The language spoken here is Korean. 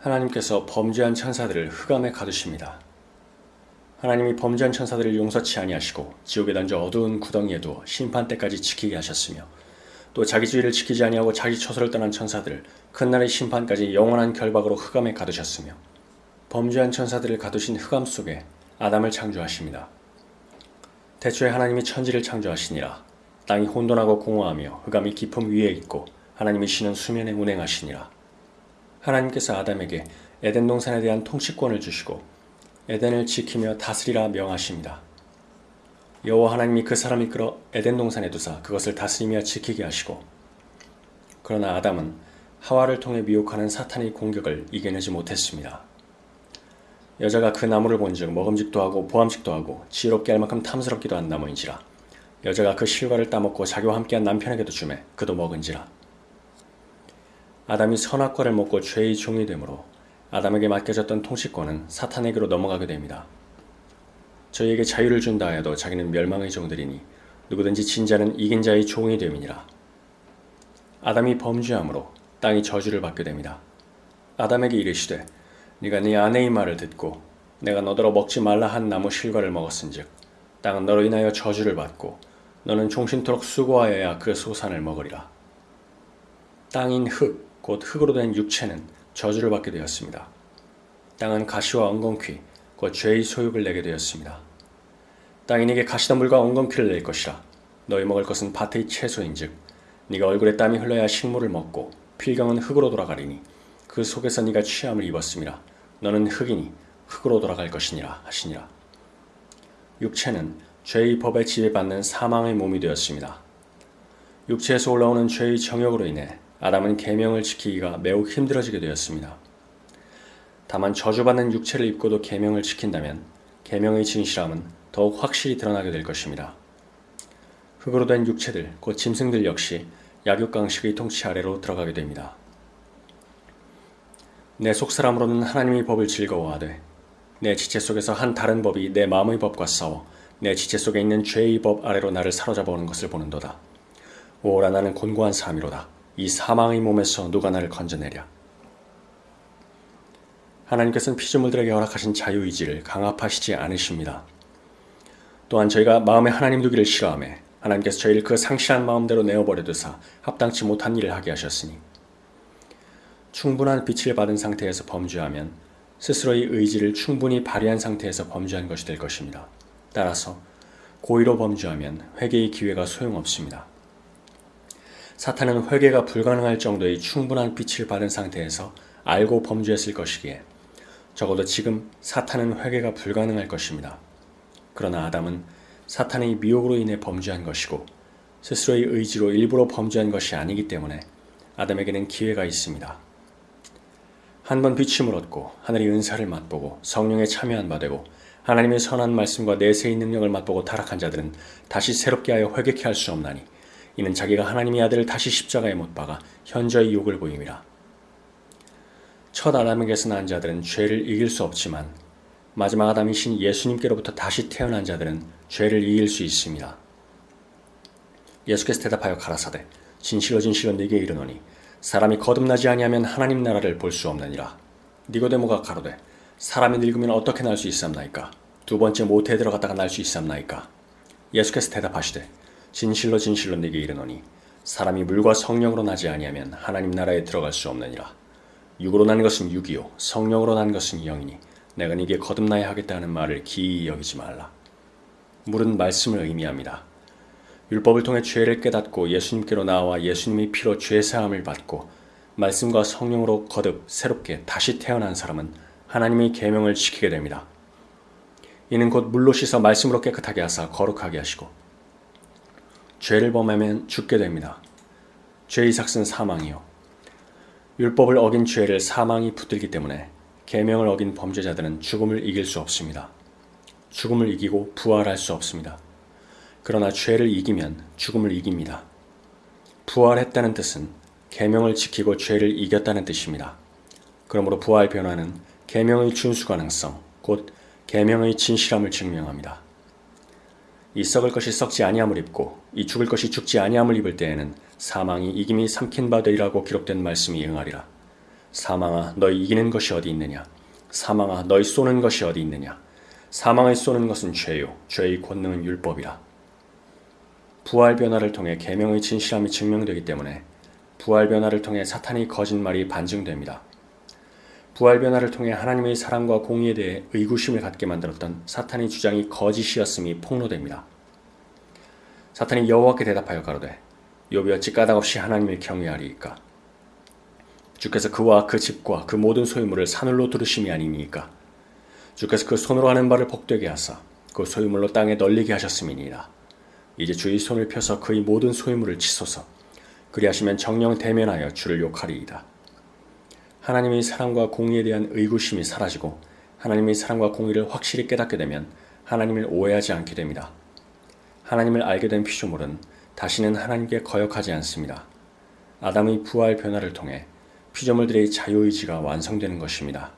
하나님께서 범죄한 천사들을 흑암에 가두십니다. 하나님이 범죄한 천사들을 용서치 아니하시고 지옥에 던져 어두운 구덩이에 두어 심판 때까지 지키게 하셨으며 또 자기 주의를 지키지 아니하고 자기 처소를 떠난 천사들을 큰 날의 심판까지 영원한 결박으로 흑암에 가두셨으며 범죄한 천사들을 가두신 흑암 속에 아담을 창조하십니다. 대초에 하나님이 천지를 창조하시니라 땅이 혼돈하고 공허하며 흑암이 깊음 위에 있고 하나님이 쉬는 수면에 운행하시니라 하나님께서 아담에게 에덴 동산에 대한 통치권을 주시고 에덴을 지키며 다스리라 명하십니다. 여호와 하나님이 그 사람을 이끌어 에덴 동산에 두사 그것을 다스리며 지키게 하시고 그러나 아담은 하와를 통해 미혹하는 사탄의 공격을 이겨내지 못했습니다. 여자가 그 나무를 본즉 먹음직도 하고 보암직도 하고 지혜롭게 할 만큼 탐스럽기도 한 나무인지라 여자가 그 실과를 따먹고 자기와 함께한 남편에게도 주매 그도 먹은지라 아담이 선악과를 먹고 죄의 종이 되므로 아담에게 맡겨졌던 통치권은 사탄에게로 넘어가게 됩니다. 저희에게 자유를 준다 해도 자기는 멸망의 종들이니 누구든지 진자는 이긴 자의 종이 됨이니라. 아담이 범죄함으로 땅이 저주를 받게 됩니다. 아담에게 이르시되 네가 네 아내의 말을 듣고 내가 너더러 먹지 말라 한 나무 실과를 먹었은즉 땅은 너로 인하여 저주를 받고 너는 종신토록 수고하여야 그 소산을 먹으리라. 땅인 흙, 곧 흙으로 된 육체는 저주를 받게 되었습니다. 땅은 가시와 엉겅퀴, 곧 죄의 소욕을 내게 되었습니다. 땅이 네게 가시덤불과 엉겅퀴를 낼 것이라. 너희 먹을 것은 밭의 채소인즉 네가 얼굴에 땀이 흘러야 식물을 먹고 필경은 흙으로 돌아가리니 그 속에서 네가 취함을 입었음이라. 너는 흙이니 흙으로 돌아갈 것이니라 하시니라. 육체는 죄의 법에 지배받는 사망의 몸이 되었습니다. 육체에서 올라오는 죄의 정욕으로 인해 아담은 계명을 지키기가 매우 힘들어지게 되었습니다. 다만 저주받는 육체를 입고도 계명을 지킨다면 계명의 진실함은 더욱 확실히 드러나게 될 것입니다. 흙으로 된 육체들, 곧 짐승들 역시 약육강식의 통치 아래로 들어가게 됩니다. 내 속사람으로는 하나님의 법을 즐거워하되 내 지체 속에서 한 다른 법이 내 마음의 법과 싸워 내 지체 속에 있는 죄의 법 아래로 나를 사로잡아 오는 것을 보는도다. 오라 나는 곤고한 삶이로다. 이 사망의 몸에서 누가 나를 건져내랴. 하나님께서는 피조물들에게 허락하신 자유의지를 강압하시지 않으십니다. 또한 저희가 마음에 하나님 두기를 싫어하며 하나님께서 저희를 그 상실한 마음대로 내어버려 두사 합당치 못한 일을 하게 하셨으니 충분한 빛을 받은 상태에서 범죄하면 스스로의 의지를 충분히 발휘한 상태에서 범죄한 것이 될 것입니다. 따라서 고의로 범죄하면 회개의 기회가 소용없습니다. 사탄은 회개가 불가능할 정도의 충분한 빛을 받은 상태에서 알고 범죄했을 것이기에 적어도 지금 사탄은 회개가 불가능할 것입니다. 그러나 아담은 사탄의 미혹으로 인해 범죄한 것이고 스스로의 의지로 일부러 범죄한 것이 아니기 때문에 아담에게는 기회가 있습니다. 한 번 비침을 얻고 하늘의 은사를 맛보고 성령에 참여한 바 되고 하나님의 선한 말씀과 내세의 능력을 맛보고 타락한 자들은 다시 새롭게 하여 회개케 할 수 없나니 이는 자기가 하나님의 아들을 다시 십자가에 못 박아 현저히 욕을 보임이라. 첫 아담에게서 난 자들은 죄를 이길 수 없지만 마지막 아담이신 예수님께로부터 다시 태어난 자들은 죄를 이길 수 있습니다. 예수께서 대답하여 가라사대 진실로 진실로 네게 이르노니 사람이 거듭나지 아니하면 하나님 나라를 볼 수 없느니라. 니고데모가 가로되 사람이 늙으면 어떻게 날 수 있삼나이까? 두 번째 모태에 들어갔다가 날 수 있삼나이까? 예수께서 대답하시되 진실로 진실로 네게 이르노니 사람이 물과 성령으로 나지 아니하면 하나님 나라에 들어갈 수 없느니라. 육으로 난 것은 육이요 성령으로 난 것은 영이니 내가 네게 거듭나야 하겠다 는 말을 기이 여기지 말라. 물은 말씀을 의미합니다. 율법을 통해 죄를 깨닫고 예수님께로 나와 예수님의 피로 죄 사함을 받고 말씀과 성령으로 거듭 새롭게 다시 태어난 사람은 하나님의 계명을 지키게 됩니다. 이는 곧 물로 씻어 말씀으로 깨끗하게 하사 거룩하게 하시고 죄를 범하면 죽게 됩니다. 죄의 삭은 사망이요. 율법을 어긴 죄를 사망이 붙들기 때문에 계명을 어긴 범죄자들은 죽음을 이길 수 없습니다. 죽음을 이기고 부활할 수 없습니다. 그러나 죄를 이기면 죽음을 이깁니다. 부활했다는 뜻은 계명을 지키고 죄를 이겼다는 뜻입니다. 그러므로 부활 변화는 계명의 준수 가능성, 곧 계명의 진실함을 증명합니다. 이 썩을 것이 썩지 아니함을 입고 이 죽을 것이 죽지 아니함을 입을 때에는 사망이 이김이 삼킨 바 되리라고 기록된 말씀이 응하리라. 사망아 너희 이기는 것이 어디 있느냐 사망아 너희 쏘는 것이 어디 있느냐 사망을 쏘는 것은 죄요 죄의 권능은 율법이라 부활 변화를 통해 계명의 진실함이 증명되기 때문에 부활 변화를 통해 사탄의 거짓말이 반증됩니다. 부활 변화를 통해 하나님의 사랑과 공의에 대해 의구심을 갖게 만들었던 사탄의 주장이 거짓이었음이 폭로됩니다. 사탄이 여호와께 대답하여 가로되 욥이 어찌 까닭없이 하나님을 경외하리이까 주께서 그와 그 집과 그 모든 소유물을 사늘로 두르심이 아니니까 주께서 그 손으로 하는 바를 복되게 하사 그 소유물로 땅에 널리게 하셨음이니이다. 이제 주의 손을 펴서 그의 모든 소유물을 치소서 그리하시면 정령 대면하여 주를 욕하리이다. 하나님의 사랑과 공의에 대한 의구심이 사라지고 하나님의 사랑과 공의를 확실히 깨닫게 되면 하나님을 오해하지 않게 됩니다. 하나님을 알게 된 피조물은 다시는 하나님께 거역하지 않습니다. 아담의 부활 변화를 통해 피조물들의 자유의지가 완성되는 것입니다.